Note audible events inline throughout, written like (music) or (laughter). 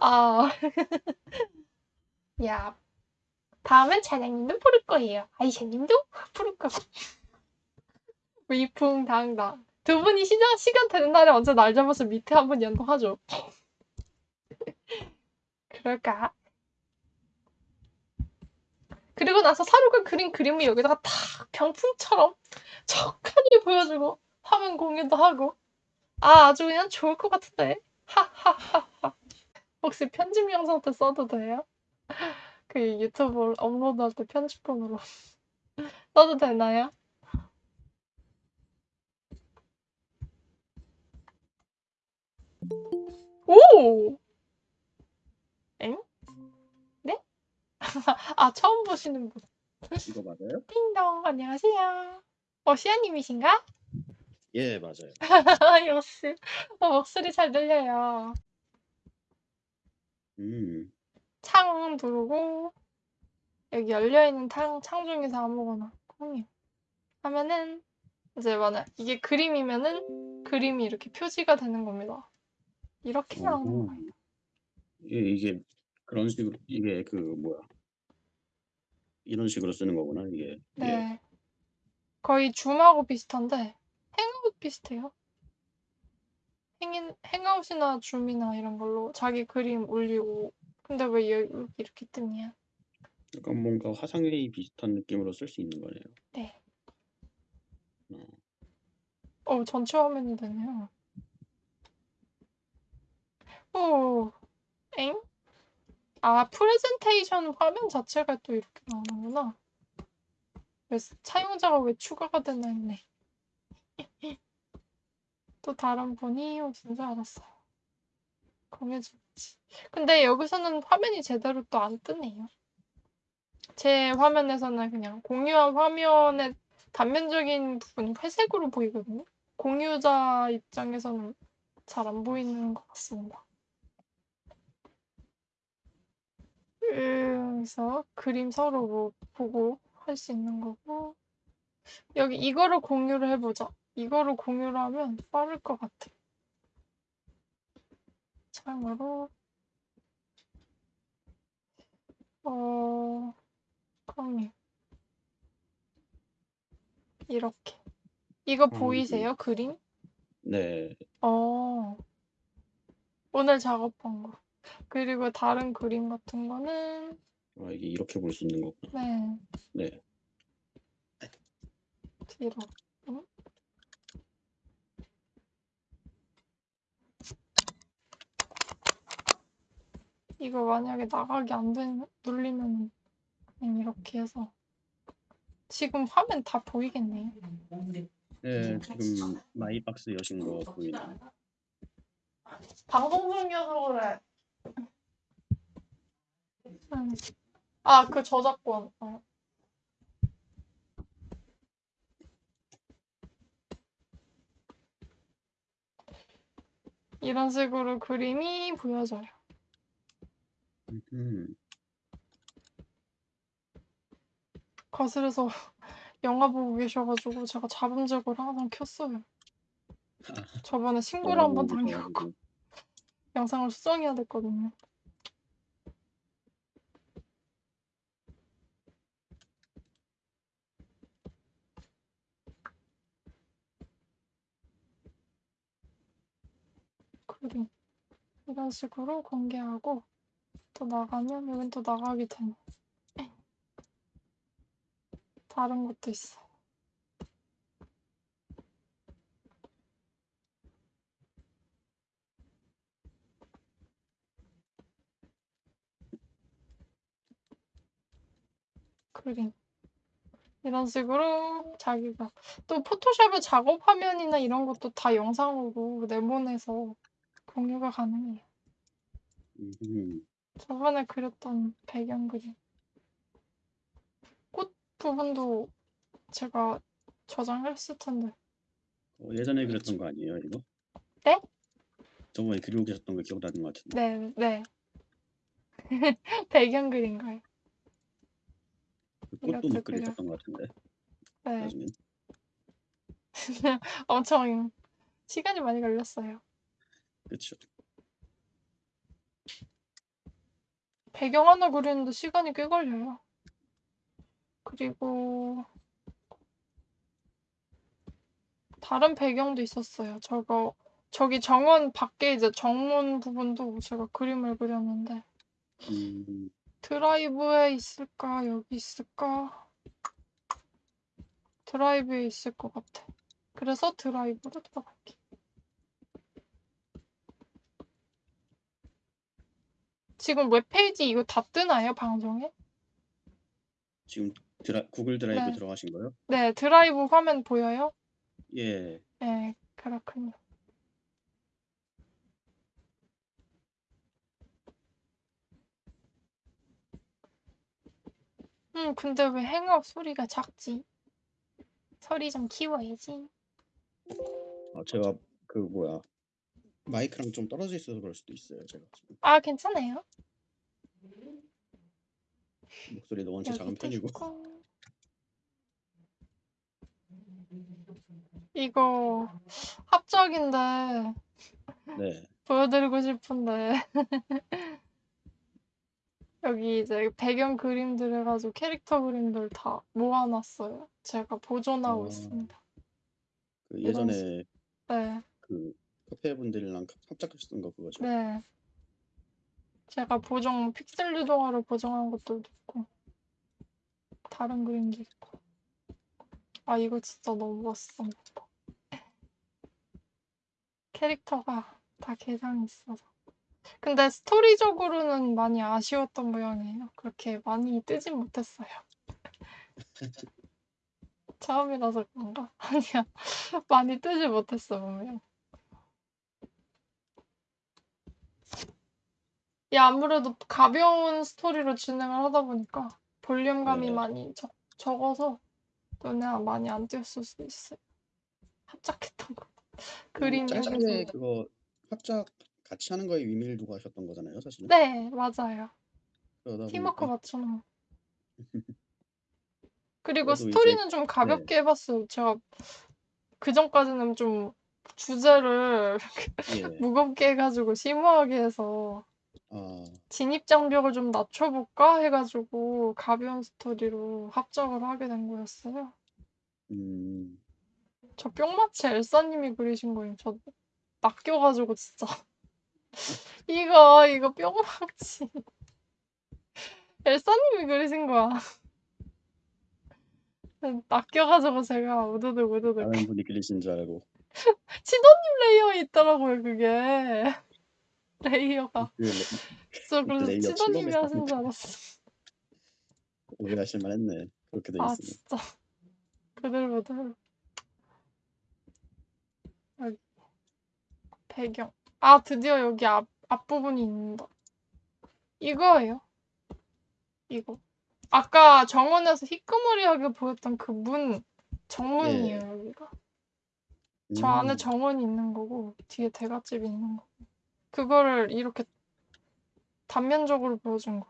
아. (laughs) 야. 다음엔 차장님도 부를 거예요. 아이샤님도 부를 거고. 위풍당당. 두 분이 시간, 시간 되는 날에 언제 날 잡아서 밑에 한 번 연동하죠. (laughs) 그럴까? 그리고 나서 사루가 그린 그림을 여기다가 탁 병풍처럼 (laughs) 척하니 보여주고 화면 공유도 하고 아 아주 그냥 좋을 것 같은데 (laughs) 혹시 편집 영상 때 써도 돼요? (laughs) 그 유튜브 업로드할 때 편집본으로 (laughs) 써도 되나요? 오! 엥? 네? 아 처음 보시는 분 이거 맞아요? 띵동 안녕하세요 어 시아님이신가? 예, 맞아요. (laughs) 역시 어, 목소리 잘 들려요 음. 창 누르고 여기 열려있는 창, 창 중에서 아무거나 공유 하면은 이제 만약 이게 그림이면은 그림이 이렇게 표지가 되는 겁니다. 이렇게 나오는 어허. 거예요. 이게, 이게 그런 식으로 이게 그 뭐야 이런 식으로 쓰는 거구나 이게. 예. 네. 거의 줌하고 비슷한데 비슷해요. 행인, 행아웃이나 줌이나 이런 걸로 자기 그림 올리고 근데 왜 여기 이렇게 뜨냐? 약간 뭔가 화상회의 비슷한 느낌으로 쓸 수 있는 거네요. 네. 어. 어, 전체 화면이 되네요. 오, 엥? 아, 프레젠테이션 화면 자체가 또 이렇게 나오는구나. 왜, 사용자가 왜 추가가 되나 했네. 또 다른 분이 오신 줄 알았어요. 공유주지. 근데 여기서는 화면이 제대로 또 안 뜨네요. 제 화면에서는 그냥 공유한 화면의 단면적인 부분이 회색으로 보이거든요. 공유자 입장에서는 잘 안 보이는 것 같습니다. 그래서 그림 서로 뭐 보고 할 수 있는 거고 여기 이거를 공유를 해보자. 이거를 공유를 하면 빠를 것 같아. 참고로 어 공유 이렇게 이거 아, 보이세요? 그림? 네. 어 오늘 작업한 거. 그리고 다른 그림 같은 거는 아, 이게 이렇게 볼 수 있는 거구나. 네 네. 뒤로 응? 이거 만약에 나가기 안 되면 눌리면 그냥 이렇게 해서 지금 화면 다 보이겠네요. 네, 지금 마이박스 여신 거 보이네요. 방송 중이어서 그래. 음. 아, 그 저작권. 어. 이런 식으로 그림이 보여져요. 음. 거실에서 (laughs) 영화 보고 계셔가지고 제가 잡음직을 항상 켰어요. 저번에 신고를 한번 보고 당해갖고 계셔가지고. (laughs) 영상을 수정해야 됐거든요. 그림 이런 식으로 공개하고 또 나가면 여긴 또 나가게 되네. 다른 것도 있어. 그림. 이런 식으로 자기가 또 포토샵의 작업 화면이나 이런 것도 다 영상으로 내보내서 공유가 가능해요. 음. 저번에 그렸던 배경 그림. 꽃 부분도 제가 저장했을 텐데. 어, 예전에 그렸던 거 아니에요, 이거? 네? 저번에 그리고 계셨던 거 기억나는 것 같은데. 네, 네. (laughs) 배경 그린 거예요. 그 꽃도 이렇게 못 그려. 그리셨던 것 같은데. 네. 나중에. (laughs) 엄청 시간이 많이 걸렸어요. 그렇죠. 배경 하나 그리는데 시간이 꽤 걸려요. 그리고 다른 배경도 있었어요. 저거 저기 정원 밖에 이제 정문 부분도 제가 그림을 그렸는데 음, 드라이브에 있을까? 여기 있을까? 드라이브에 있을 것 같아. 그래서 드라이브로 들어갈 지금 웹페이지 이거 다 뜨나요, 방송에? 지금 드라, Google Drive 네. 들어가신 거요? 네, 드라이브 화면 보여요? 예. 네, 그렇군요. 음, 근데 왜 행업 소리가 작지? 소리 좀 키워야지. 아, 제가 그 뭐야 마이크랑 좀 떨어져 있어서 그럴 수도 있어요. 제가 지금 아, 괜찮아요. 목소리도 원체 작은 편이고. 있고. 이거 합작인데 네. 보여드리고 싶은데 (laughs) 여기 이제 배경 그림들 해가지고 캐릭터 그림들 다 모아놨어요. 제가 보존하고 아. 있습니다. 그 예전에 네, 그 카페 분들이랑 합작하셨던 거 그거죠. 네. 제가 보정 픽셀 유동화로 보정한 것들도 있고 다른 그림도 있고. 아 이거 진짜 너무 멋있습니다. 캐릭터가 다 개성이 있어서. 근데 스토리적으로는 많이 아쉬웠던 모양이에요. 그렇게 많이 뜨진 못했어요. (laughs) 처음이라서 그런가? (laughs) 아니야. 많이 뜨지 못했어, 보면. 이 아무래도 가벼운 스토리로 진행을 하다 보니까 볼륨감이 네. 많이 적, 적어서 눈에 많이 안 띄었을 수 있어요. 합작했던 거. 그림 여기서. 그거 합작 같이 하는 거에 의미를 두고 하셨던 거잖아요, 사실은. 네, 맞아요. 그러다 팀워크 보니까 맞추는. (laughs) 그리고 그래도 이제- 스토리는 좀 가볍게 해봤어요. 제가 그 전까지는 좀 주제를 예. (laughs) 무겁게 해가지고 심오하게 해서 아, 진입 장벽을 좀 낮춰볼까 해가지고 가벼운 스토리로 합작을 하게 된 거였어요. 음, 저 뿅마치 엘사님이 그리신 거예요. 저 낚여가지고 진짜 (laughs) 이거 이거 뿅마치 (laughs) 엘사님이 그리신 거야. (laughs) 낚여가지고 제가 우드득 우드득 다른 분이 그리신 줄 알고. 치도님 layer에 있더라고요 그게 layer가 그 레- 저 그래서 layer 칠범에 하신 줄 알았어. 오해하실 만했네. 그렇게 돼 아 있으면. 진짜 여기 배경 아 드디어 여기 앞 앞부분이 있는다 이거예요 이거 아까 정원에서 희끄무리하게 보였던 그 문 정문이에요 예. 여기가 저 안에 음, 정원이 있는 거고 뒤에 대갓집이 있는 거고 그거를 이렇게 단면적으로 보여준 거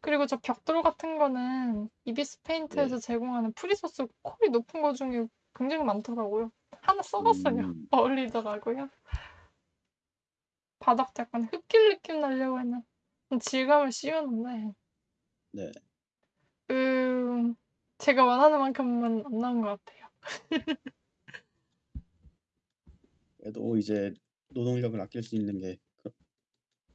그리고 저 벽돌 같은 거는 ibis Paint에서 네. 제공하는 free source 퀄이 높은 거 중에 굉장히 많더라고요. 하나 써봤어요. 음. (laughs) 어울리더라고요. 바닥도 약간 흙길 느낌 나려고 했는 질감을 씌우는데 네. 음 제가 원하는 만큼은 안 나온 것 같아요. (laughs) 그래도 이제 노동력을 아낄 수 있는 게 그-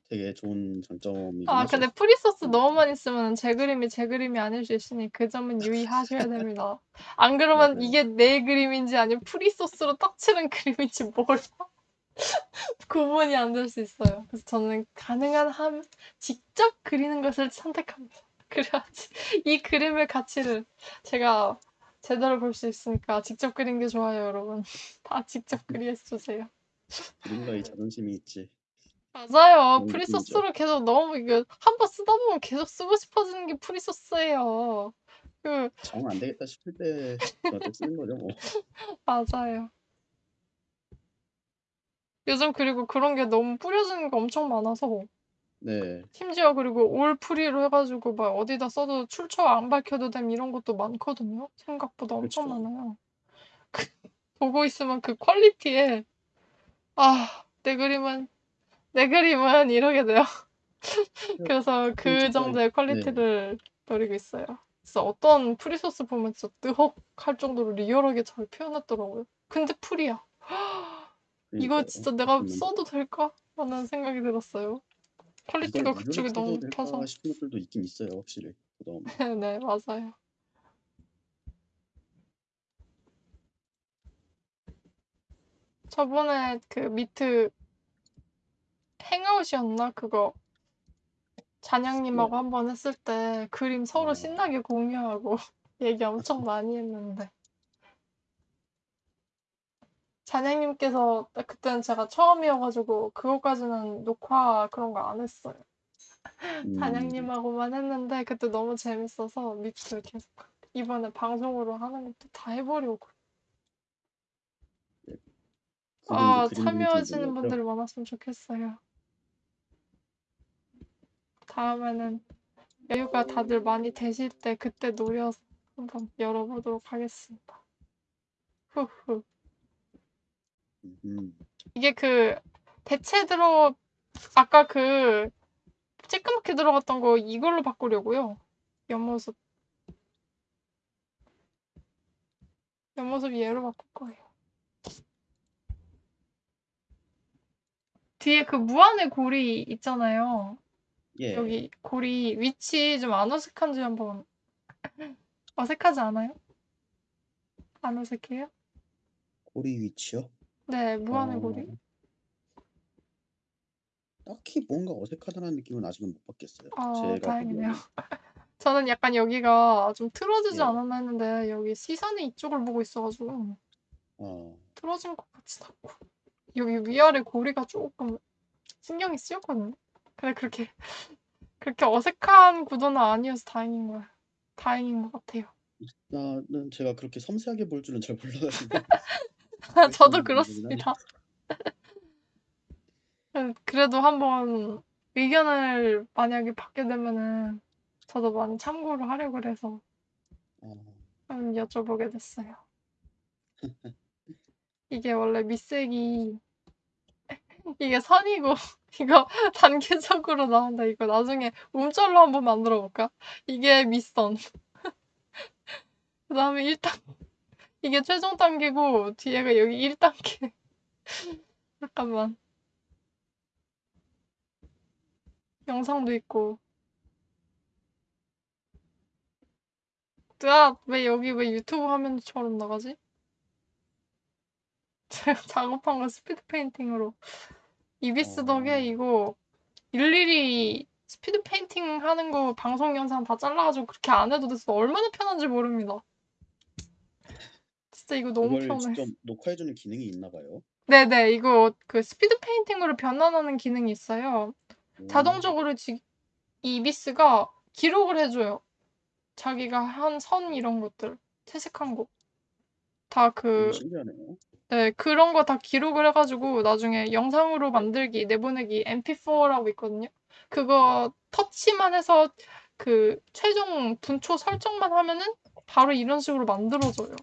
되게 좋은 장점이긴 아 하죠. 근데 free source 너무 많이 쓰면 제 그림이 제 그림이 아닐 수 있으니 그 점은 유의하셔야 (laughs) 됩니다. 안 그러면 맞아요. 이게 내 그림인지 아니면 free source로 떡칠한 (laughs) 그림인지 몰라. (laughs) 구분이 안 될 수 있어요. 그래서 저는 가능한 한 직접 그리는 것을 선택합니다. 그래야지 이 그림의 가치를 제가 제대로 볼 수 있으니까 직접 그린 게 좋아요, 여러분. 다 직접 그리해 주세요. 누군가의 자존심이 있지. 맞아요. 그런 free source로 계속 너무 이거 한 번 쓰다 보면 계속 쓰고 싶어지는 게 free source예요. 그 정 안 되겠다 싶을 때 쓰는 거죠, 뭐. (laughs) 맞아요. 요즘 그리고 그런 게 너무 뿌려지는 게 엄청 많아서 네. 심지어 그리고 all free로 해가지고 막 어디다 써도 출처 안 밝혀도 됨 이런 것도 많거든요. 생각보다 엄청 그쵸. 많아요. 그, (laughs) 보고 있으면 그 quality에 아, 내 그림은 내 그림은 이러게 돼요. (laughs) 그래서 그 진짜 정도의 네. quality를 노리고 있어요. 그래서 어떤 free source 보면 진짜 뜨헉할 정도로 리얼하게 잘 표현했더라고요. 근데 free야. (gasps) 이거. 진짜 내가 써도 될까? 라는 생각이 들었어요. quality가 이걸 그쪽이 너무 높아서. 싶은 것들도 있긴 있어요, 확실히. 그다음 (laughs) 네, 맞아요. 저번에 그 Meet Hangouts이었나? 그거 잔양님하고 네. 한번 했을 때 그림 서로 아. 신나게 공유하고 (laughs) 얘기 엄청 많이 했는데 잔양님께서 그때는 제가 처음이어가지고 그거까지는 녹화 그런 거 안 했어요. 음. 잔양님하고만 했는데 그때 너무 재밌어서 Meet 계속 이번에 방송으로 하는 것도 다 해보려고. 그분도 아, 참여하시는 거죠? 많았으면 좋겠어요. 다음에는 여유가 다들 많이 되실 때 그때 노려서 한번 열어보도록 하겠습니다. 후후. 음. 이게 그 대체 들어 아까 그 쬐끄맣게 들어갔던 거 이걸로 바꾸려고요. 옆모습. 옆모습 얘로 바꿀 거예요. 뒤에 그 무한의 고리 있잖아요. 예. 여기 고리 위치 좀 안 어색한지 한번 (clears throat) 어색하지 않아요? 안 어색해요? 고리 위치요? 네, 무한의 어, 고리. 딱히 뭔가 어색하다는 느낌은 아직은 못 받겠어요. 아, 제가 다행이네요. 보기에는. (laughs) 저는 약간 여기가 좀 틀어지지 예. 않았나 했는데 여기 시선이 이쪽을 보고 있어가지고 어, 틀어진 것 같진 않고 여기 위아래 고리가 조금 신경이 쓰였거든요. 근데 그렇게 (laughs) 그렇게 어색한 구도는 아니어서 다행인 거예요. 다행인 것 같아요. 나는 제가 그렇게 섬세하게 볼 줄은 잘 몰라가지고. (laughs) 저도 그렇습니다. (laughs) 그래도 한번 의견을 만약에 받게 되면은 저도 많이 참고를 하려고 그래서 어, 한번 여쭤보게 됐어요. 이게 원래 밑색이 (laughs) 이게 선이고 (laughs) 이거 단계적으로 나온다. 이거 나중에 움절로 한번 만들어 볼까? 이게 밑선. (laughs) 그 다음에 1단 이게 최종 단계고 뒤에가 여기 1단계. 잠깐만. 영상도 있고. 아, 왜 여기 왜 유튜브 화면처럼 나가지? 제가 (laughs) 작업한 거 speed painting으로. ibis 어. 덕에 이거 일일이 speed painting 하는 거 방송 영상 다 잘라가지고 그렇게 안 해도 돼서 얼마나 편한지 모릅니다. 진짜 이거 너무 편해. 직접 녹화해주는 기능이 있나 봐요. 네네, 이거 그 speed painting으로 변환하는 기능이 있어요. 음. 자동적으로 지, 이 이비스가 기록을 해줘요. 자기가 한 선 이런 것들, 채색한 거. 다 그, 신기하네요. 네, 그런 거 다 기록을 해 가지고 나중에 영상으로 만들기, 내보내기 MP4라고 있거든요. 그거 터치만 해서 그 최종 분초 설정만 하면은 바로 이런 식으로 만들어져요.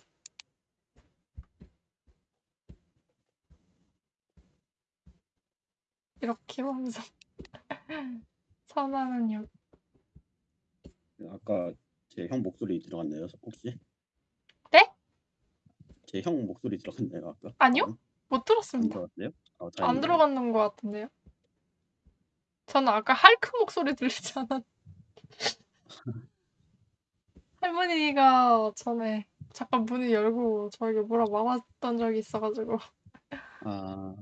이렇게 완성. (laughs) 선화는 여기. 아까 제 형 목소리 들어갔나요, 혹시? 네? 제형 목소리 들어갔나요, 아까? 아니요? 안, 못안 들었습니다. 들어갔어요? 아, 안 다행이네요. 들어갔는 것 같은데요? 저는 아까 할크 목소리 들리지 않았. (laughs) 할머니가 전에 잠깐 문을 열고 저에게 뭐라 말았던 적이 있어가지고 아,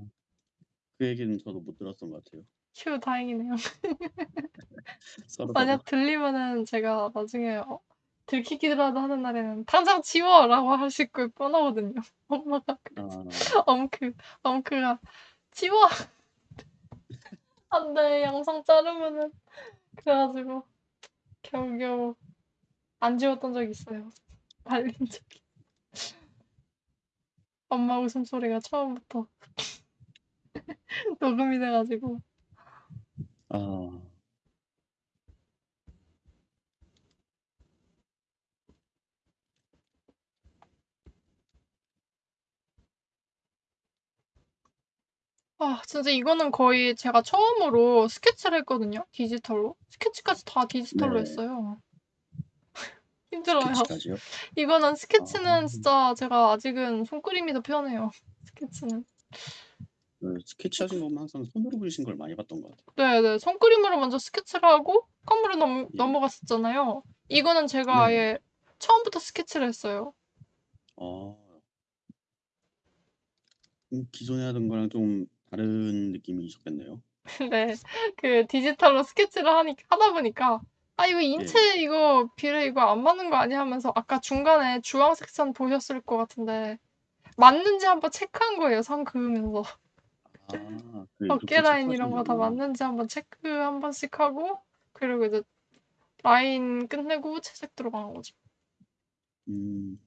그 얘기는 저도 못 들었던 것 같아요. 휴 다행이네요. (laughs) 서로. 만약 들리면은 제가 나중에 어, 들키기라도 하는 날에는 당장 지워라고 하실 걸 뻔하거든요. (laughs) 엄마가 아, 엄크 엄크가 지워 안돼 영상 자르면은 그래가지고 겨우겨우 안 지웠던 적이 있어요. 말린 적이. 엄마 웃음소리가 처음부터 (laughs) 녹음이 돼가지고 아, 아 진짜 이거는 거의 제가 처음으로 스케치를 했거든요 디지털로. 스케치까지 다 디지털로 네. 했어요. (laughs) 힘들어요. 스케치까지요? 이거는 스케치는 아. 진짜 제가 아직은 손그림이 더 편해요. 스케치는. 그 스케치 하신 거 보면 항상 손으로 그리신 걸 많이 봤던 것 같아요. 네네. 손그림으로 먼저 스케치를 하고 컴으로 넘 예. 넘어갔었잖아요. 이거는 제가 네. 아예 처음부터 스케치를 했어요. 아. 음 기존에 하던 거랑 좀 다른 느낌이셨겠네요. (laughs) 네. 그 디지털로 스케치를 하니 하다 보니까 '아 이거 예. 인체 이거 비례 이거 안 맞는 거 아니야?' 하면서 아까 중간에 주황색 선 보셨을 것 같은데 맞는지 한번 체크한 거예요 선 그으면서. 아. 그 어깨 라인 이런 거 다. 맞는지 한번 체크 한 번씩 하고 그리고 이제 라인 끝내고 채색 들어가는 거죠. 음.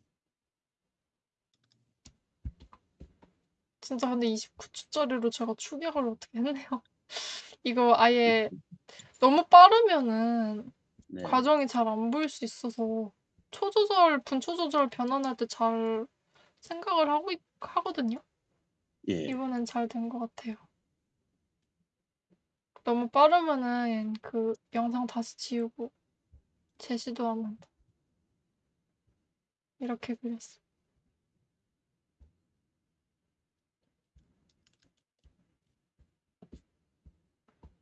진짜 근데 29 초짜리로 제가 축약을 어떻게 했네요. (laughs) 이거 아예 너무 빠르면은 네. 과정이 잘 안 보일 수 있어서 초 조절, 분초 조절 변환할 때 잘 생각을 하고 있 하거든요. 예. 이번엔 잘 된 것 같아요. 너무 빠르면은 그 영상 다시 지우고 재시도 안 한다. 이렇게 그렸어요.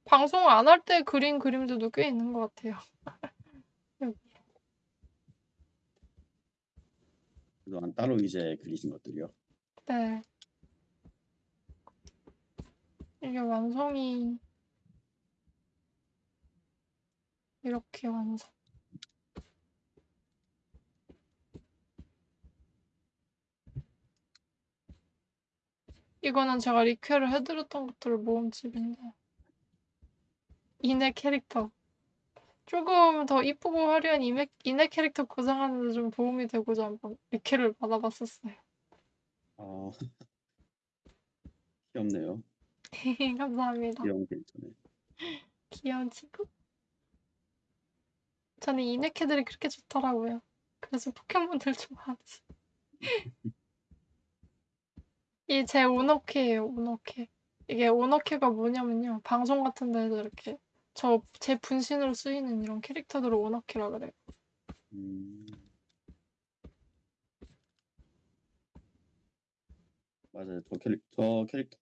방송 안 할 때 그린 그림들도 꽤 있는 것 같아요. (laughs) 여기. 그동안 따로 이제 그리신 것들이요? 네. 이게 완성이 이렇게 완성. 이거는 제가 리퀘를 해 드렸던 것들 모음집인데 이내 캐릭터. 쪼금 더 이쁘고 화려한 이맥 이내 캐릭터 구상하는 데 좀 도움이 되고자 한번 리퀘를 받아 봤었어요. 아. (laughs) 귀엽네요. (laughs) 감사합니다. 귀여운 캐릭터네. 귀여운 친구? 저는 이네캐들이 그렇게 좋더라고요. 그래서 포켓몬들 좋아하지. (laughs) 이게 제 오너캐예요, 오너캐. 이게 오너캐가 뭐냐면요. 방송 같은 데서 이렇게 저 제 분신으로 쓰이는 이런 캐릭터들을 오너캐라 그래요. 음. 맞아요. 저 캐릭 저 캐릭터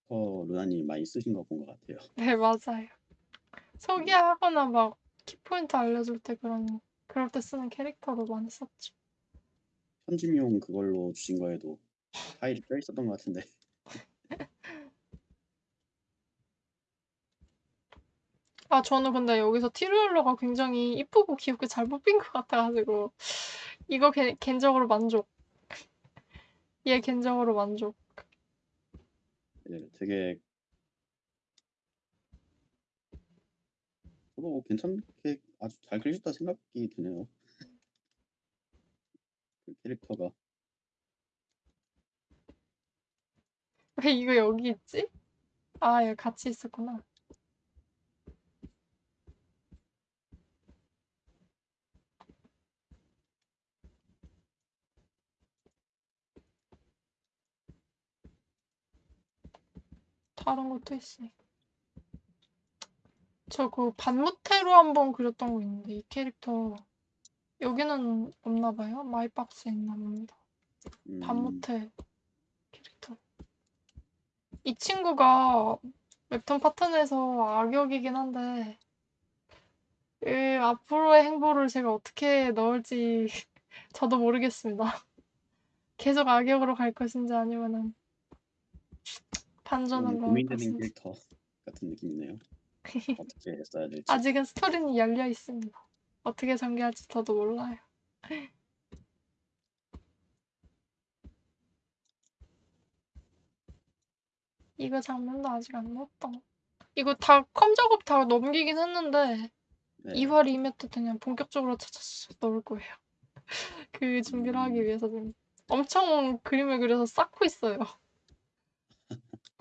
루나님 많이 쓰신 거 본 것 같아요. (laughs) 네 맞아요. 소개하거나 막 키포인트 알려줄 때 그런 그럴 때 쓰는 캐릭터로 많이 썼죠. 편집용 그걸로 주신 거에도 파일이 껴 있었던 것 같은데. 아 저는 근데 여기서 티루엘러가 굉장히 이쁘고 귀엽게 잘 뽑힌 것 같아 가지고 이거 개 개인적으로 만족. 얘 (laughs) 개인적으로 만족. 네 되게 저도 괜찮게 아주 잘 그리셨다 생각이 드네요. 그 캐릭터가. 왜 이거 여기 있지? 아 여기 같이 있었구나. 다른 것도 있어요. 저그 반무태로 한번 그렸던 거 있는데 이 캐릭터 여기는 없나 봐요. 마이박스에 있나 봅니다. 음. 반무태 캐릭터. 이 친구가 웹툰 파트너에서 악역이긴 한데 그 앞으로의 행보를 제가 어떻게 넣을지 (laughs) 저도 모르겠습니다. (laughs) 계속 악역으로 갈 것인지 아니면은 좀 넣을 고민되는. 캐릭터 같은 느낌이네요. (laughs) 어떻게 써야 될지. 아직은 스토리는 열려 있습니다. 어떻게 전개할지 저도 몰라요. (laughs) 이거 장면도 아직 안 넣었다. 이거 다 컴 작업 다 넘기긴 했는데 네. 2화 리메트 그냥 본격적으로 차차차 넣을 거예요. (laughs) 그 준비를 하기 음. 위해서 지금 엄청 그림을 그려서 쌓고 있어요.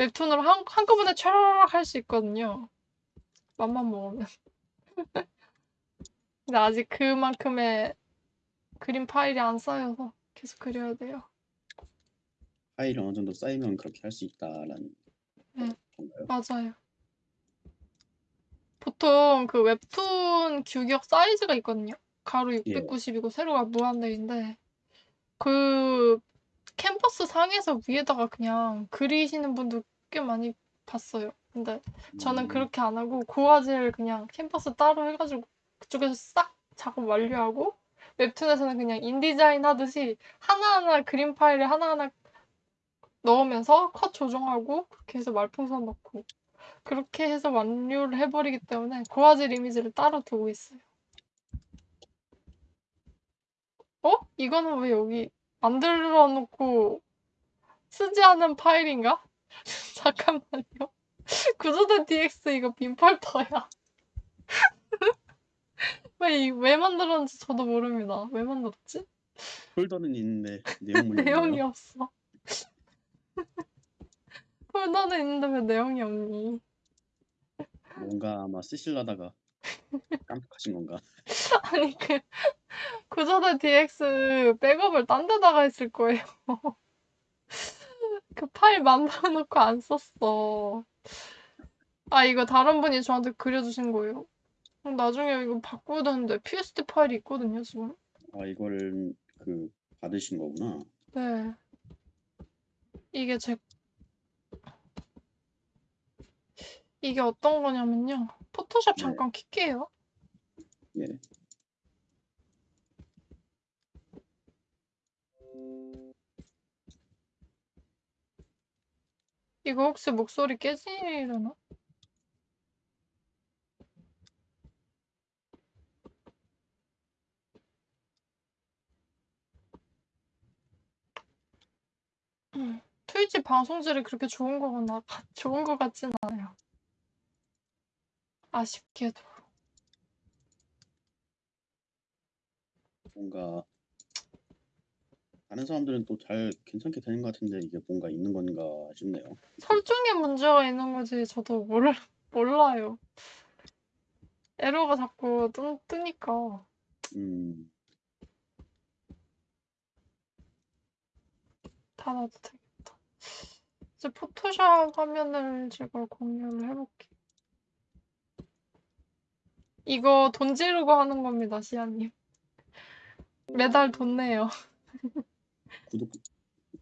웹툰으로 한 한꺼번에 촤라락 할 수 있거든요. 맘만 먹으면. (laughs) 근데 아직 그만큼의 그림 파일이 안 쌓여서 계속 그려야 돼요. 파일이 어느 정도 쌓이면 그렇게 할 수 있다라는 네. 건가요? 맞아요. 보통 그 웹툰 규격 사이즈가 있거든요. 가로 예. 690이고 세로가 무한대인데 그 캔버스 상에서 위에다가 그냥 그리시는 분들 꽤 많이 봤어요. 근데 저는 음, 그렇게 안 하고 고화질 그냥 캔버스 따로 해가지고 그쪽에서 싹 작업 완료하고 웹툰에서는 그냥 인디자인 하듯이 하나하나 그림 파일을 하나하나 넣으면서 컷 조정하고 그렇게 해서 말풍선 넣고 그렇게 해서 완료를 해버리기 때문에 고화질 이미지를 따로 두고 있어요. 어? 이거는 왜 여기 만들어 놓고 쓰지 않은 파일인가? (laughs) 잠깐만요. 구조대 DX 이거 빈 폴더야. 왜, 이- 왜 만들었는지 저도 모릅니다. 왜 만들었지? 폴더는 있는데 (laughs) 내용물이 내용이. 없어. (laughs) 폴더는 있는데 왜 내용이 없니? 뭔가 아마 쓰실라다가 깜빡하신 건가? 아니 그 구조대 DX 백업을 딴 데다가 했을 거예요. 그 파일 만들어 놓고 안 썼어. 아 이거 다른 분이 저한테 그려주신 거예요. 그럼 나중에 이거 바꿔야 되는데 PSD 파일이 있거든요 지금. 아 이걸 그 받으신 거구나. 네. 이게 제 이게 어떤 거냐면요. 포토샵 네. 잠깐 킬게요. 예. 이거 혹시 목소리 깨지려나? 음, 트위치 방송질이 그렇게 좋은 거구나. 좋은 거 같진 않아요. 아쉽게도. 뭔가 다른 사람들은 또 잘 괜찮게 되는 것 같은데 이게 뭔가 있는 건가 싶네요. 설정에 문제가 있는 거지 저도 몰, 몰라요. 에러가 자꾸 뜨, 뜨니까. 음, 닫아도 되겠다. 이제 포토샵 화면을 제가 공유를 해볼게요. 이거 돈 지르고 하는 겁니다, 시아님. 매달 돈 내요. (laughs) 구독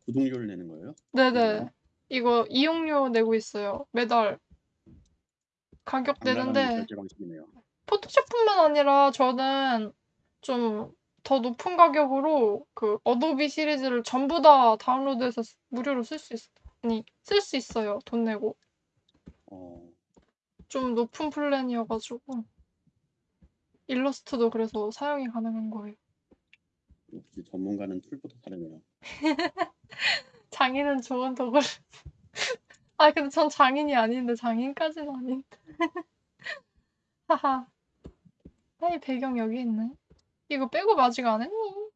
구독료를 내는 거예요? 네네. 이거 이용료 내고 있어요. 매달. 가격 내는데. 포토샵뿐만 아니라 저는 좀 더 높은 가격으로 그 어도비 시리즈를 전부 다 다운로드해서 쓰- 무료로 쓸 수 있, 아니, 쓸 수 있어요. 돈 내고. 어, 좀 높은 플랜이어가지고. 일러스트도 그래서 사용이 가능한 거예요. 역시 전문가는 tool보다 다르네요. (laughs) 장인은 좋은 도구를. (laughs) 아, 근데 전 장인이 아닌데, 장인까지는 아닌데. (laughs) 하하. 아이, 배경 여기 있네. 이거 빼고 아직 안 했니?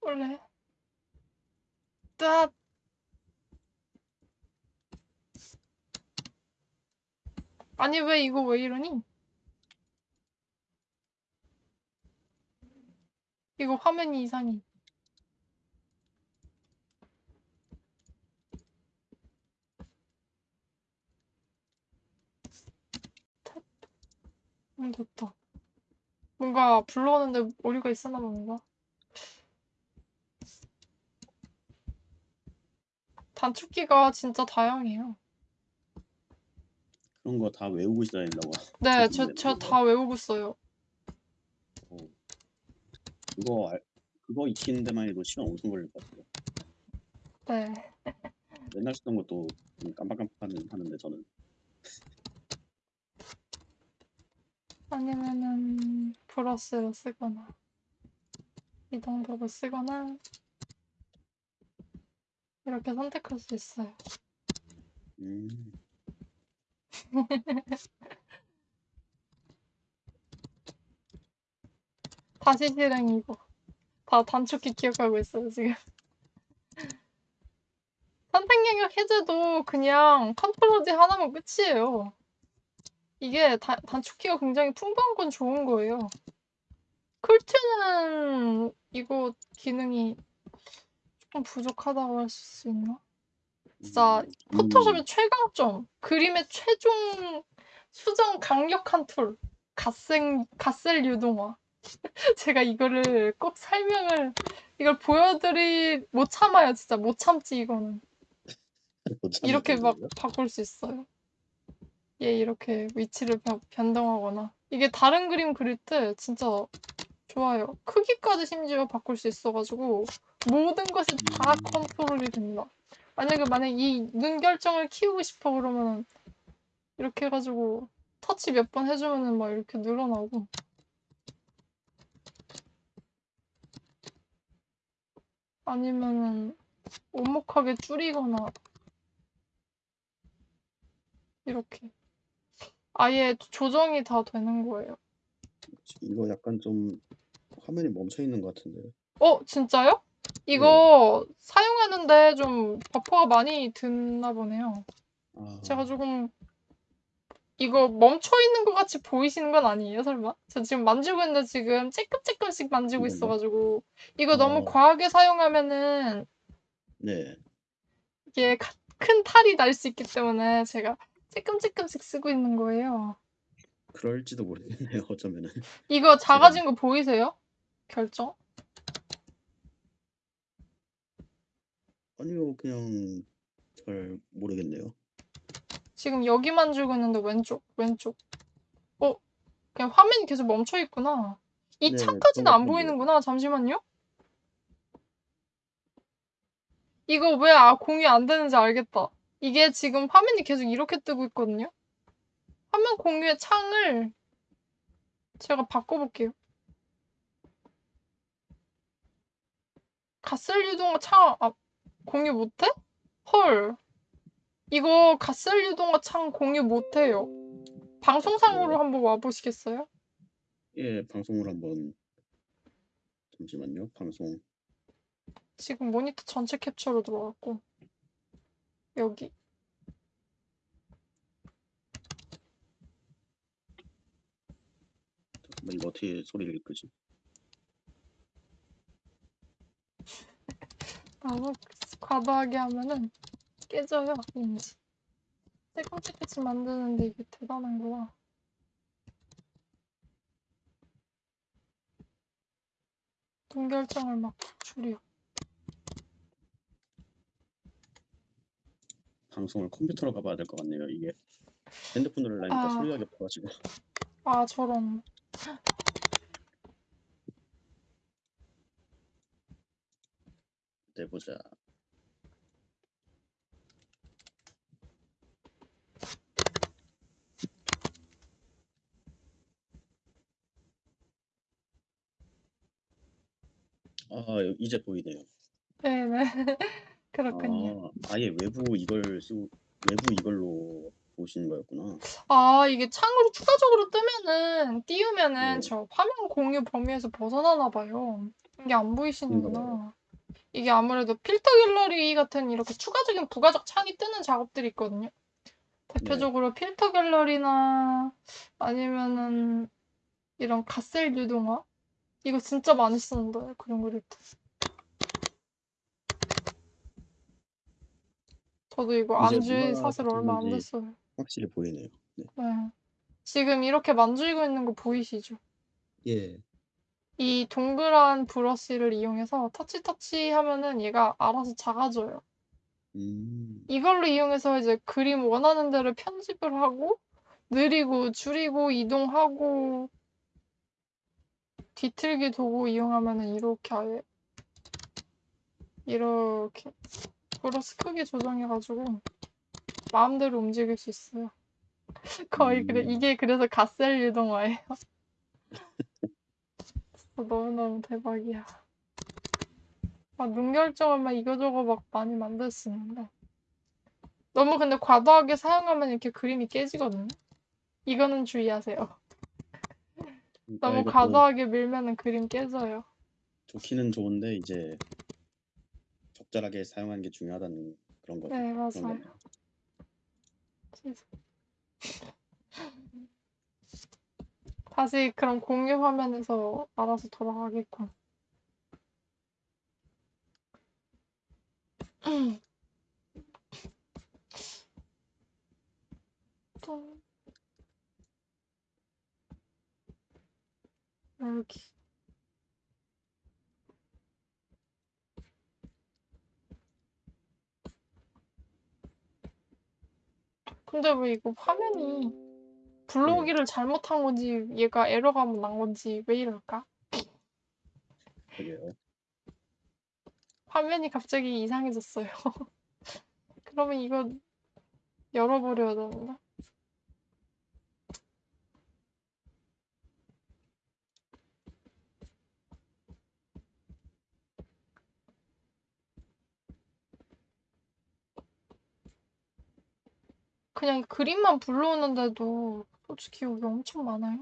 원래. 따. 아니, 왜 이거 왜 이러니? 이거 화면이 이상해. 음, 됐다. 뭔가 불러오는데 오류가 있었나 뭔가. 단축키가 진짜 다양해요. 그런 거 다 외우고 있어야 된다고. 네, (laughs) 저, 그러겠네, 저 그거. 다 외우고 써요. 어. 그거 알, 그거 익히는 데만 해도 시간 엄청 걸릴 것 같아요. 네. 맨날 쓰던 것도 좀 깜빡깜빡 하는 하는데 저는 아니면은 브러쉬를 쓰거나 이동도를 쓰거나 이렇게 선택할 수 있어요. 음, (laughs) 다시 실행이고 다 단축키 기억하고 있어요 지금. (laughs) 선택 영역 해제도 그냥 control D 하나면 끝이에요. 이게 다, 단축키가 굉장히 풍부한 건 좋은 거예요. 클튜는 이거 기능이 조금 부족하다고 할 수 있나? 진짜 음. 포토샵의 최강점, 그림의 최종 수정 강력한 tool, 갓생, 픽셀 유동화. (laughs) 제가 이거를 꼭 설명을, 이걸 보여드릴, 못 참아요, 진짜. 못 참지, 이거는. 못 이렇게 막 정도예요? 바꿀 수 있어요. 얘 이렇게 위치를 변- 변동하거나. 이게 다른 그림 그릴 때 진짜 좋아요. 크기까지 심지어 바꿀 수 있어가지고 모든 것이 다 음. 컨트롤이 됩니다. 만약에 만약 이눈 결정을 키우고 싶어 그러면 이렇게 해가지고 터치 몇 번 해주면은 막 이렇게 늘어나고 아니면은 오목하게 줄이거나 이렇게 아예 조정이 다 되는 거예요. 이거 약간 좀 화면이 멈춰 있는 것 같은데. 어, 진짜요? 이거 사용하는데 좀 버퍼가 많이 드나 보네요. 아, 제가 조금 이거 멈춰 있는 것 같이 보이시는 건 아니에요, 설마? 저 지금 만지고 있는데 지금 쬐끔쬐끔씩 만지고 이건가? 있어가지고 이거 너무 어. 과하게 사용하면은 네. 이게 가- 큰 탈이 날 수 있기 때문에 제가 쬐끔쬐끔씩 쓰고 있는 거예요. 그럴지도 모르겠네요. 어쩌면은. 이거 작아진 거 보이세요? 결정? 아니요, 그냥 잘 모르겠네요. 지금 여기 만지고 있는데 왼쪽, 왼쪽. 어, 그냥 화면이 계속 멈춰 있구나. 이 네, 창까지는 그런 안. 보이는구나. 잠시만요. 이거 왜 아, 공유 안 되는지 알겠다. 이게 지금 화면이 계속 이렇게 뜨고 있거든요. 화면 공유의 창을 제가 바꿔볼게요. 갓셀 유동화 창, 아, 공유 못해? 헐. 이거 갓셀 유동화 창 공유 못해요. 방송상으로 네. 한번 와보시겠어요? 예, 방송을 한번 잠시만요. 방송. 지금 모니터 전체 캡처로 들어갔고 여기 잠깐만 이거 어떻게 소리를 끄지? 너무 (laughs) 과도하게 하면은 깨져요 왠지 떼끔떼끔씩 만드는데 이게 대단한 거야 눈 결정을 막 줄여 방송을 컴퓨터로 가봐야 될 것 같네요. 이게 핸드폰으로 하려니까 아. 소리가 겹쳐가지고. 아 저런 내보자. 아, 이제 보이네요. 네네 (laughs) 그렇군요 아, 아예 외부 이걸 쓰고 외부 이걸로 보시는 거였구나. 아 이게 창으로 추가적으로 뜨면은 띄우면은 네. 저 화면 공유 범위에서 벗어나나 봐요 이게 안 보이시는구나 이게 아무래도 필터 갤러리 같은 이렇게 추가적인 부가적 창이 뜨는 작업들이 있거든요. 대표적으로 필터 갤러리나 아니면은 이런 갓셀 유동화 이거 진짜 많이 쓰는데 그림 그릴 때. 저도 이거 이제 안지 뭐가 사실 얼마 안 됐어요. 확실히 보이네요. 네. 네. 지금 이렇게 만지고 있는 거 보이시죠? 예. 이 동그란 브러쉬를 이용해서 터치 터치 하면은 얘가 알아서 작아져요. 음. 이걸로 이용해서 이제 그림 원하는 대로 편집을 하고 느리고 줄이고 이동하고 뒤틀기 도구 이용하면은 이렇게 아예 이렇게 브러쉬 크기 조정해가지고 마음대로 움직일 수 있어요. (laughs) 거의 그래 음. 이게 그래서 갓셀 유동화예요. (laughs) 너무너무 대박이야. 막 눈 결정을 막 이거저거 막 많이 만들 수 있는데 너무 근데 과도하게 사용하면 이렇게 그림이 깨지거든요. 이거는 주의하세요. 그러니까 너무 이것도 과도하게 밀면은 그림 깨져요. 좋기는 좋은데 이제 적절하게 사용하는 게 중요하다는 그런 거죠. 네, 맞아요. 다시 그럼 공유 화면에서 알아서 돌아가겠군. 음. 음. 음. 여기. 근데 왜 이거 화면이 불러오기를 잘못한 건지 얘가 에러가 난 건지 왜 이럴까? 화면이 갑자기 이상해졌어요. (laughs) 그러면 이거 열어버려야 되는데. 그냥 그림만 불러오는데도 솔직히 여기 엄청 많아요.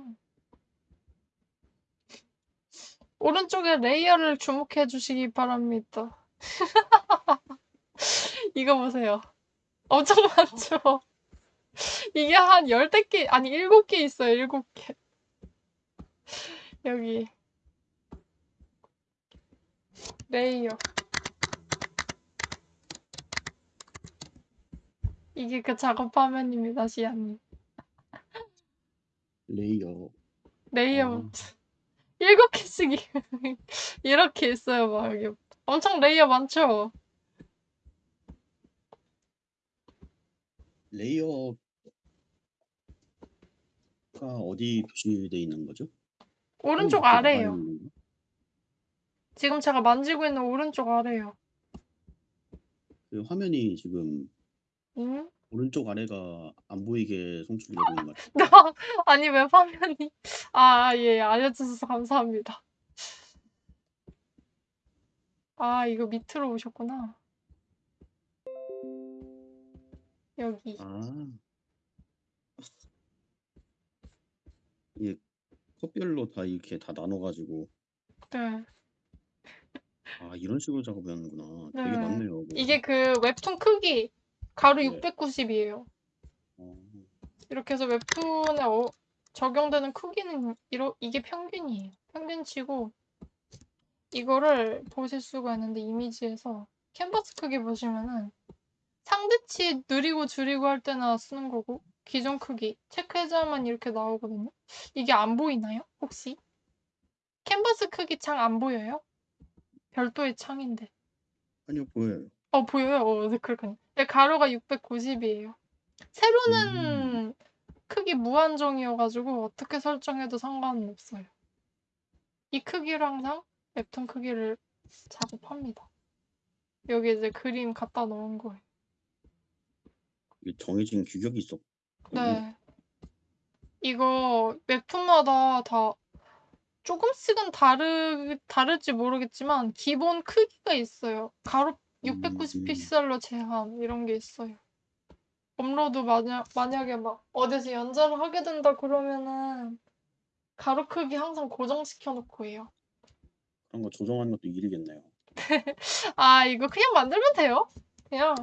오른쪽에 layer를 주목해 주시기 바랍니다. (laughs) 이거 보세요. 엄청 많죠? 이게 한 열댓 개, 아니 일곱 개 있어요, 일곱 개. 여기. layer. 이게 그 작업 화면입니다, 시아님. layer. layer 아. (laughs) 일곱 개씩 이- (laughs) 이렇게 있어요, 막 여기. 엄청 layer 많죠? layer가 어디 표시돼 있는 거죠? 오른쪽. 있는 건가? 지금 제가 만지고 있는 오른쪽 아래요. 그 화면이 지금 응? 오른쪽 아래가 안 보이게 송출되고 있는 것 같아요. (laughs) 아니 왜 화면이 아, 예, 알려주셔서 감사합니다. 아, 이거 밑으로 오셨구나. 여기. 아. 이게 컷별로 다 이렇게 다 나눠가지고 네. 아 이런 식으로 작업하는구나. 되게 네. 많네요. 이게 그 웹툰 크기 가로 네. 690이에요. 어, 이렇게 해서 웹툰에 어- 적용되는 크기는 이러, 이게 평균이에요. 평균치고 이거를 보실 수가 있는데 이미지에서 캔버스 크기 보시면은 상대치 느리고 줄이고 할 때나 쓰는 거고 기존 크기 체크해줘야만 이렇게 나오거든요. 이게 안 보이나요? 혹시? 캔버스 크기 창 안 보여요? 별도의 창인데. 아니요 보여요. 어, 보여요? 어, 네, 그렇군요. 네, 가로가 690이에요. 세로는 크기 무한정이어가지고 어떻게 설정해도 상관은 없어요. 이 크기로 항상 웹툰 크기를 작업합니다. 여기 이제 그림 갖다 놓은 거예요. 이게 정해진 규격이 있었. 네. 이거 웹툰마다 다 조금씩은 다르, 다를지 모르겠지만 기본 크기가 있어요. 가로 690 음. 픽셀로 제한 이런 게 있어요. 업로드 만약, 만약에 막 어디서 연재를 하게 된다 그러면은 가로 크기 항상 고정시켜 놓고 해요. 그런 거 조정하는 것도 일이겠네요. (laughs) 아 이거 그냥 만들면 돼요. 그냥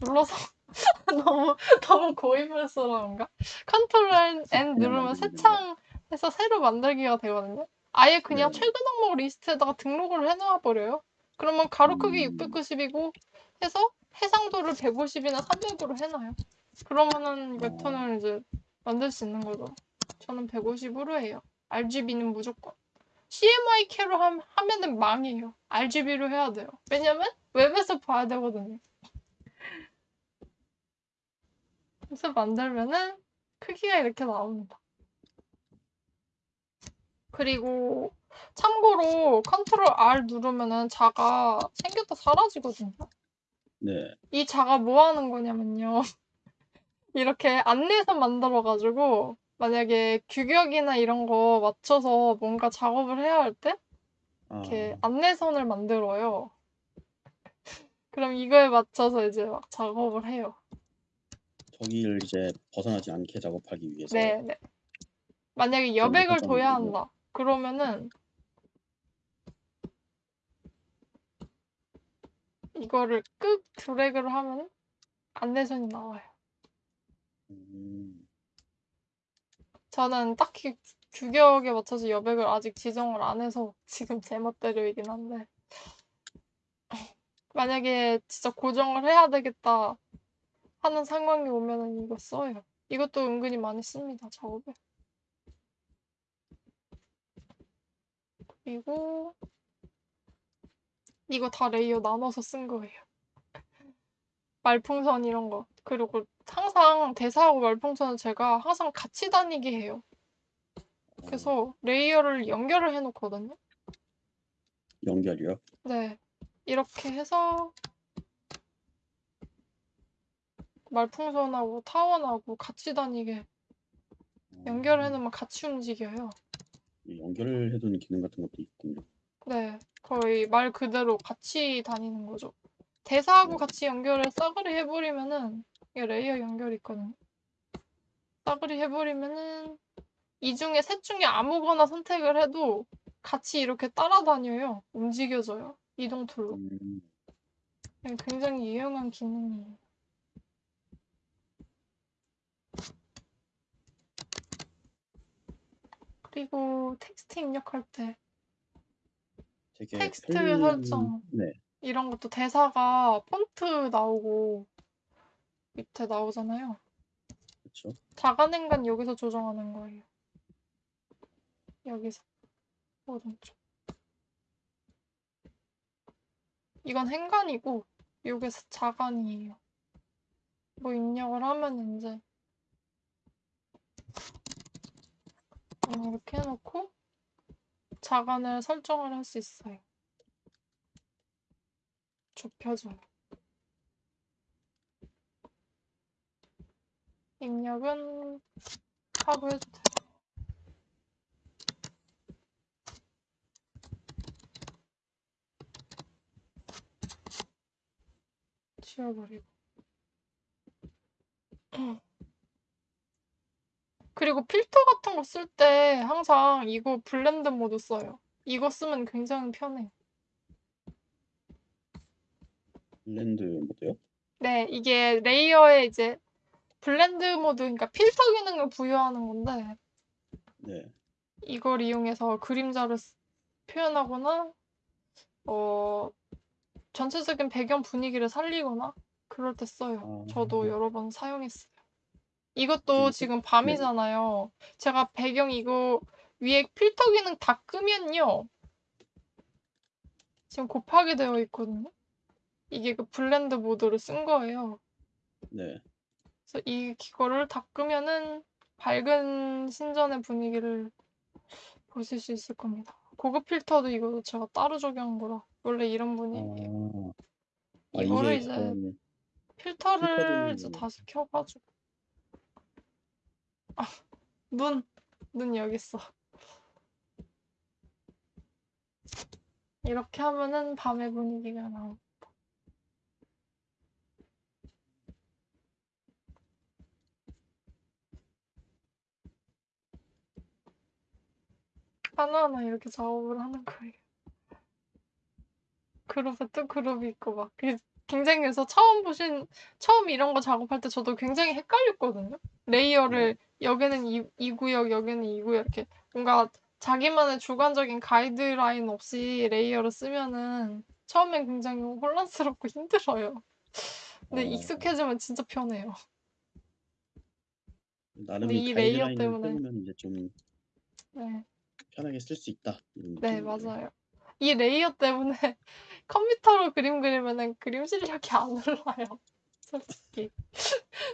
눌러서 (laughs) 너무 너무 고인물스러운가? control N 그냥 누르면 새 창에서 새로 만들기가 되거든요. 아예 그냥 네. 최근 항목 리스트에다가 등록을 해놔 버려요. 그러면 가로 크기 음. 690이고 해서 해상도를 150이나 300으로 해놔요. 그러면은 웹툰을 이제 만들 수 있는 거죠. 저는 150으로 해요. RGB는 무조건. CMYK로 함, 하면은 망해요. RGB로 해야 돼요. 왜냐면 웹에서 봐야 되거든요. 그래서 만들면은 크기가 이렇게 나옵니다. 그리고 참고로 컨트롤 R 누르면은 자가 생겼다 사라지거든요. 네. 이 자가 뭐 하는 거냐면요. (laughs) 이렇게 안내선 만들어가지고 만약에 규격이나 이런 거 맞춰서 뭔가 작업을 해야 할때 아, 이렇게 안내선을 만들어요. 그럼 이거에 맞춰서 이제 막 작업을 해요. 저기를 이제 벗어나지 않게 작업하기 위해서. 네, 네. 만약에 여백을 둬야. 한다. 그러면은 이거를 끄 드래그를 하면 안내선이 나와요. 음, 저는 딱히 규격에 맞춰서 여백을 아직 지정을 안 해서 지금 제 멋대로이긴 한데 (laughs) 만약에 진짜 고정을 해야 되겠다 하는 상황이 오면은 이거 써요. 이것도 은근히 많이 씁니다, 작업에. 그리고 이거 다 레이어 나눠서 쓴 거예요. 말풍선 이런 거. 그리고 항상 대사하고 말풍선은 제가 항상 같이 다니게 해요. 어, 그래서 layer를 연결을 해 놓거든요. 연결이요? 네. 이렇게 해서 말풍선하고 타원하고 같이 다니게 어, 연결해 놓으면 같이 움직여요. 이 연결해두는 기능 같은 것도 있군요. 네. 거의 말 그대로 같이 다니는 거죠. 대사하고 네. 같이 연결을 싸그리 해 버리면은 이게 layer 연결이 있거든요. 싸그리 해 버리면은 이 중에 셋 중에 아무거나 선택을 해도 같이 이렇게 따라다녀요. 움직여져요. 이동 tool로. 음, 네, 굉장히 유용한 기능이에요. 그리고 텍스트 입력할 때 되게 텍스트 편리한- 설정. 네, 이런 것도 대사가 폰트 나오고 밑에 나오잖아요. 그렇죠. 자간행간 여기서 조정하는 거예요. 여기서 오른쪽. 이건 행간이고 요게 자간이에요. 뭐 입력을 하면 이제 음, 이렇게 해놓고 자간을 설정을 할 수 있어요. 좁혀져요. 입력은 하고 해도 돼요. 지워버리고. (clears throat) 그리고 필터 같은 거 쓸 때 항상 이거 blend mode 써요. 이거 쓰면 굉장히 편해요. blend mode요? 네, 이게 layer에 이제 blend mode, 그러니까 필터 기능을 부여하는 건데 네. 이걸 이용해서 그림자를 쓰- 표현하거나 어 전체적인 배경 분위기를 살리거나 그럴 때 써요. 저도 아. 여러 번 사용했어요. 이것도 지금 지금 밤이잖아요. 제가 배경 이거 위에 필터 기능 다 끄면요. 지금 곱하기 되어 있거든요. 이게 그 blend mode를 쓴 거예요. 네. 그래서 이 이거를 다 끄면은 밝은 신전의 분위기를 보실 수 있을 겁니다. 고급 필터도 이거 제가 따로 적용한 거라 원래 이런 분위기. 아, 아 이거를 이제 필터를 이제 다시 켜가지고 아, 눈, 눈 여기 있어. 이렇게 하면은 밤의 분위기가 나오. 하나하나 이렇게 작업을 하는 거예요. 그룹에 또 그룹이 있고 막 굉장히 그래서 처음 보신 처음 이런 거 작업할 때 저도 굉장히 헷갈렸거든요. 레이어를 여기는 이, 이 구역 여기는 이 구역 이렇게 뭔가 자기만의 주관적인 가이드라인 없이 레이어를 쓰면은 처음엔 굉장히 혼란스럽고 (laughs) 힘들어요. 근데 어, 익숙해지면 진짜 편해요. 나름 근데 이이 레이어 가이드라인을 때문에 이제 좀 네. 편하게 쓸 수 있다. 이런 네, 느낌이네요. 맞아요. 이 레이어 때문에 컴퓨터로 그림 그리면은 그림 실력이 안 올라요. (laughs) 솔직히.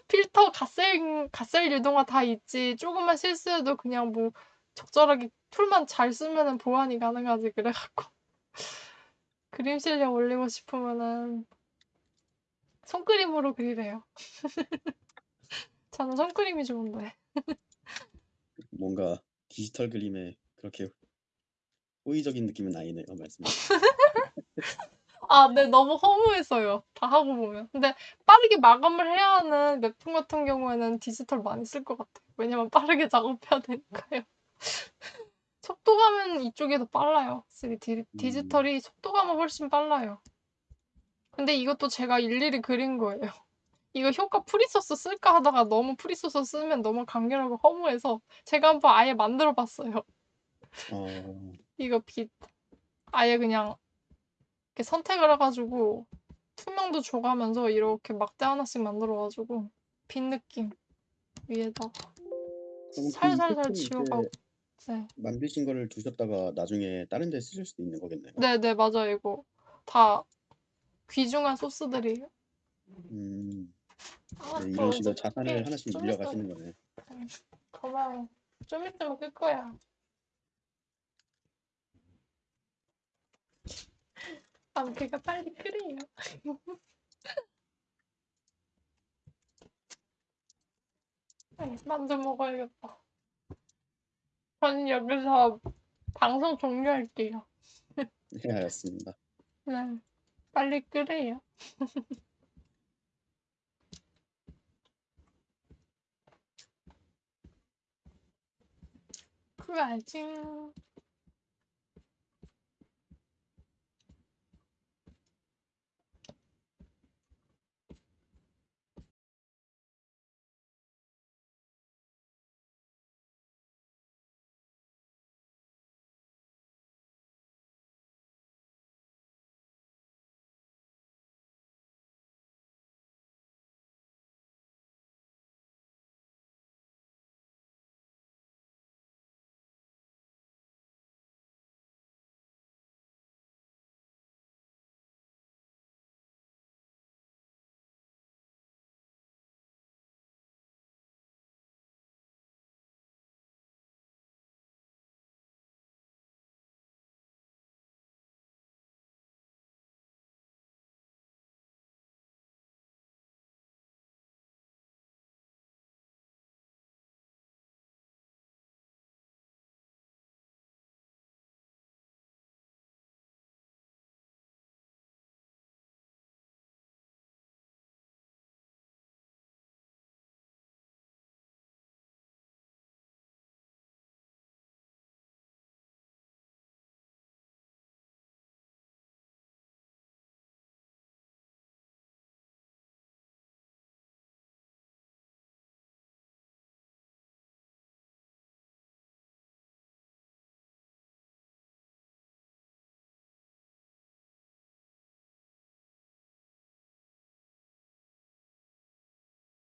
필터, 픽셀, 픽셀 유동화 다 있지. 조금만 실수해도 그냥 뭐 적절하게 툴만 잘 쓰면은 보완이 가능하지. 그래갖고. (laughs) 그림 실력 올리고 싶으면은 손그림으로 그리래요. (laughs) 저는 손그림이 좋은데. 뭔가 디지털 그림에 그렇게 호의적인 느낌은 아니네요. 말씀. 아, 네, 너무 허무했어요. 다 하고 보면. 근데 빠르게 마감을 해야 하는 웹툰 같은 경우에는 디지털 많이 쓸 것 같아요. 왜냐면 빠르게 (laughs) 작업해야 되니까요. (laughs) 속도감은 이쪽이 더 빨라요. 확실히 디, 디지털이 속도감은 훨씬 빨라요. 근데 이것도 제가 일일이 그린 거예요. (laughs) 이거 효과 free source 쓸까 하다가 너무 free source 쓰면 너무 간결하고 허무해서 제가 한번 아예 만들어 봤어요. 어, 이거 빛 아예 그냥 이렇게 선택을 해가지고 투명도 줘가면서 이렇게 막대 하나씩 만들어가지고 빛 느낌 위에다가 그럼 그 살살살 지워가고 네. 만드신 거를 두셨다가 나중에 다른 데 쓰실 수도 있는 거겠네요. 네네 맞아요 이거 다 귀중한 소스들이에요 음, 아, 네, 또 이런 식으로 자산을. 하나씩 좀 물려가시는 거네. 고마워. 좀 있으면 끌 거야. 아, 걔가 빨리. 네, 만두 먹어야겠다. 저는 여기서 방송 종료할게요. 네, 알았습니다. 네, 빨리 끓여요. (laughs) 그래야지.